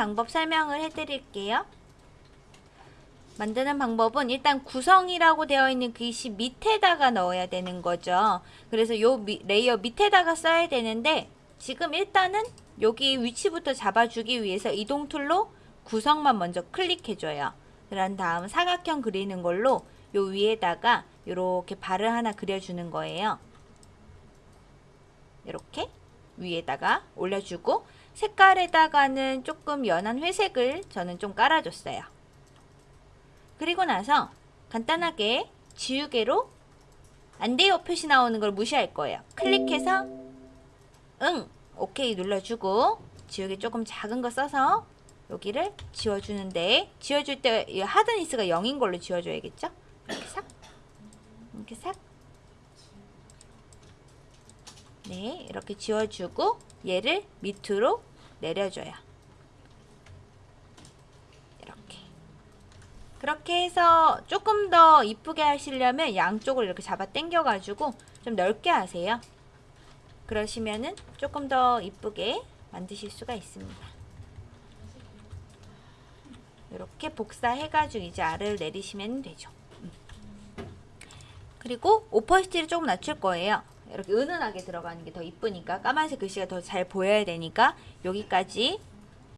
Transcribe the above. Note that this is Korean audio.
방법 설명을 해드릴게요. 만드는 방법은 일단 구성이라고 되어 있는 글씨 밑에다가 넣어야 되는 거죠. 그래서 요 미, 레이어 밑에다가 써야 되는데 지금 일단은 여기 위치부터 잡아주기 위해서 이동 툴로 구성만 먼저 클릭해줘요. 그런 다음 사각형 그리는 걸로 요 위에다가 이렇게 발을 하나 그려주는 거예요. 이렇게 위에다가 올려주고 색깔에다가는 조금 연한 회색을 저는 좀 깔아줬어요. 그리고 나서 간단하게 지우개로 안 돼요 표시 나오는 걸 무시할 거예요. 클릭해서 응 오케이 눌러주고 지우개 조금 작은 거 써서 여기를 지워주는데 지워줄 때이 하드니스가 0인 걸로 지워줘야겠죠? 이렇게 싹 이렇게 싹 네, 이렇게 지워주고 얘를 밑으로 내려줘요. 이렇게. 그렇게 해서 조금 더 이쁘게 하시려면 양쪽을 이렇게 잡아 당겨가지고 좀 넓게 하세요. 그러시면은 조금 더 이쁘게 만드실 수가 있습니다. 이렇게 복사해가지고 이제 아래를 내리시면 되죠. 음. 그리고 오퍼시티를 조금 낮출 거예요. 이렇게 은은하게 들어가는 게 더 이쁘니까 까만색 글씨가 더 잘 보여야 되니까 여기까지